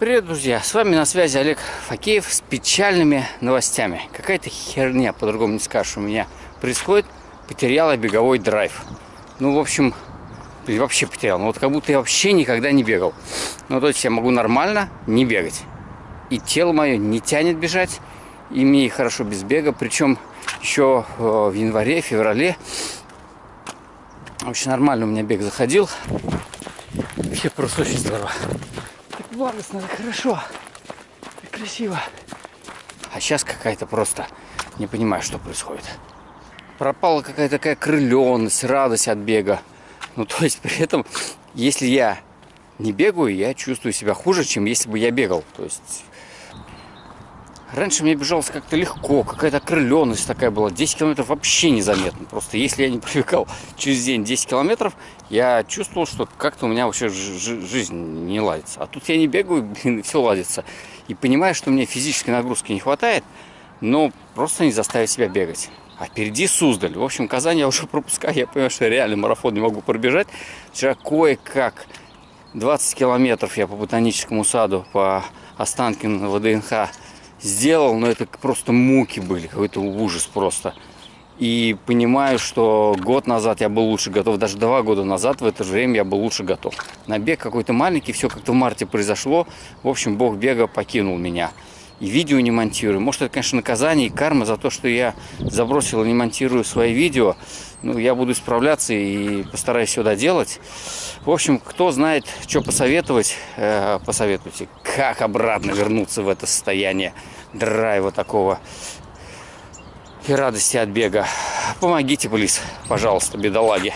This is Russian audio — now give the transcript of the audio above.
Привет, друзья! С вами на связи Олег Факеев с печальными новостями. Какая-то херня, по-другому не скажешь, у меня происходит. Потеряла беговой драйв. Ну, в общем, вообще потерял. Ну, вот как будто я вообще никогда не бегал. Ну, то есть я могу нормально не бегать. И тело мое не тянет бежать. И мне хорошо без бега. Причем еще э, в январе, феврале очень нормально у меня бег заходил. Вообще просто очень здорово благостно, так хорошо, так красиво. А сейчас какая-то просто не понимаю, что происходит. Пропала какая-то такая крыленность, радость от бега. Ну, то есть при этом, если я не бегаю, я чувствую себя хуже, чем если бы я бегал. То есть Раньше мне бежалось как-то легко, какая-то окрыленность такая была. 10 километров вообще незаметно. Просто если я не пробегал через день 10 километров, я чувствовал, что как-то у меня вообще жизнь не ладится. А тут я не бегаю, блин, все ладится. И понимаю, что мне физической нагрузки не хватает, но просто не заставить себя бегать. А впереди Суздаль. В общем, Казань я уже пропускаю. Я понимаю, что я реально марафон не могу пробежать. Вчера кое-как 20 километров я по ботаническому саду, по Останкину ВДНХ сделал, но это просто муки были, какой-то ужас просто. И понимаю, что год назад я был лучше готов, даже два года назад в это же время я был лучше готов. Набег какой-то маленький, все как-то в марте произошло. В общем, бог бега покинул меня. И видео не монтирую. Может, это, конечно, наказание и карма за то, что я забросил и не монтирую свои видео. Ну, я буду исправляться и постараюсь все доделать. В общем, кто знает, что посоветовать, э, посоветуйте. Как обратно вернуться в это состояние драйва такого и радости от бега. Помогите, плиз, пожалуйста, бедолаги.